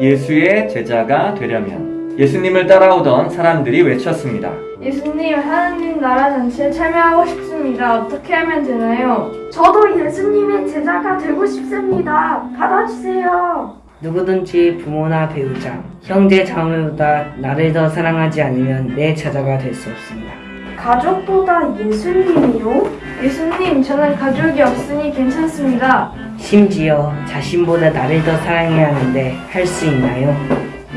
예수의 제자가 되려면 예수님을 따라오던 사람들이 외쳤습니다. 예수님, 하나님 나라 잔치에 참여하고 싶습니다. 어떻게 하면 되나요? 저도 예수님의 제자가 되고 싶습니다. 받아주세요. 누구든지 부모나 배우자, 형제 자매보다 나를 더 사랑하지 않으면 내 제자가 될 수 없습니다. 가족보다 예수님이요? 예수님, 저는 가족이 없으니 괜찮습니다. 심지어 자신보다 나를 더 사랑해야 하는데 할 수 있나요?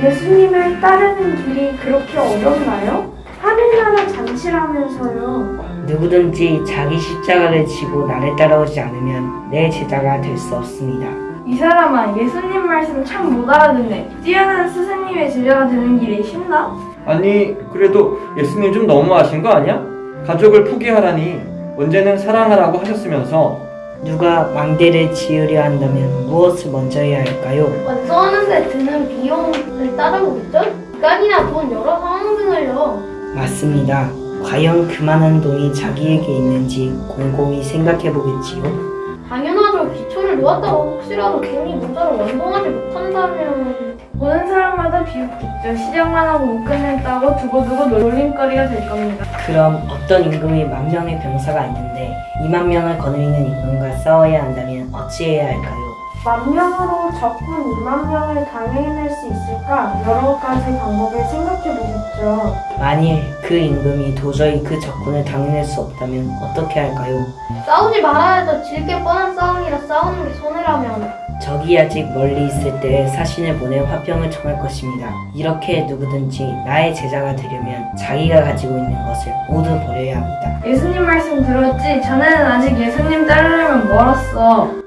예수님을 따르는 길이 그렇게 어렵나요? 하늘나라 잔치라면서요. 누구든지 자기 십자가를 지고 나를 따라오지 않으면 내 제자가 될 수 없습니다. 이 사람아, 예수님 말씀 참 못 알아듣네. 뛰어난 스승님의 제자가 되는 길이 쉽나? 아니 그래도 예수님 좀 너무하신 거 아니야? 가족을 포기하라니 언제는 사랑하라고 하셨으면서 누가 망대를 지으려 한다면 무엇을 먼저 해야 할까요? 완성하는데 드는 비용을 따져보겠죠? 시간이나 돈 여러 상황 등을요. 맞습니다. 과연 그만한 돈이 자기에게 있는지 곰곰이 생각해 보겠지요. 당연하죠. 기초를 놓았다고 혹시라도 괜히 모자를 완성하지 못한다면 보는 사람마다 비웃겠죠. 시작만 하고 못 끝냈다고 두고두고 놀림거리가 될 겁니다. 그럼 어떤 임금이 만 명의 병사가 있는데 2만 명을 거느리는 임금과 싸워야 한다면 어찌해야 할까요? 만 명으로 적군 2만 명을 당해낼 수 있을까? 여러 가지 방법을 생각해 보겠죠. 만일 그 임금이 도저히 그 적군을 당해낼 수 없다면 어떻게 할까요? 싸우지 말아야 해도 질게 뻔한 싸움이라 싸우는 게 손해라면 적이 아직 멀리 있을 때 사신을 보내 화평을 청할 것입니다. 이렇게 누구든지 나의 제자가 되려면 자기가 가지고 있는 것을 모두 버려야 합니다. 예수님 말씀 들었지? 자네는 아직 예수님 따르려면 멀었어.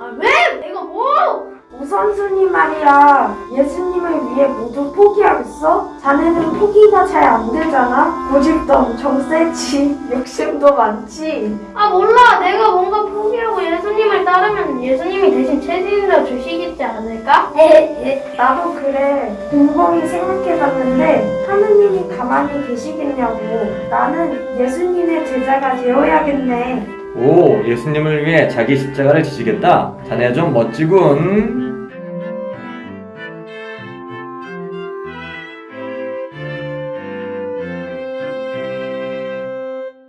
오선순이 말이야. 예수님을 위해 모두 포기하겠어? 자네는 포기가 잘 안 되잖아? 고집도 엄청 세지. 욕심도 많지. 아 몰라. 내가 뭔가 포기하고 예수님을 따르면 예수님이 대신 책임져 주시겠지 않을까? 에에 나도 그래. 곰곰이 생각해봤는데 하느님이 가만히 계시겠냐고. 나는 예수님의 제자가 되어야겠네. 오 예수님을 위해 자기 십자가를 지시겠다. 자네 좀 멋지군.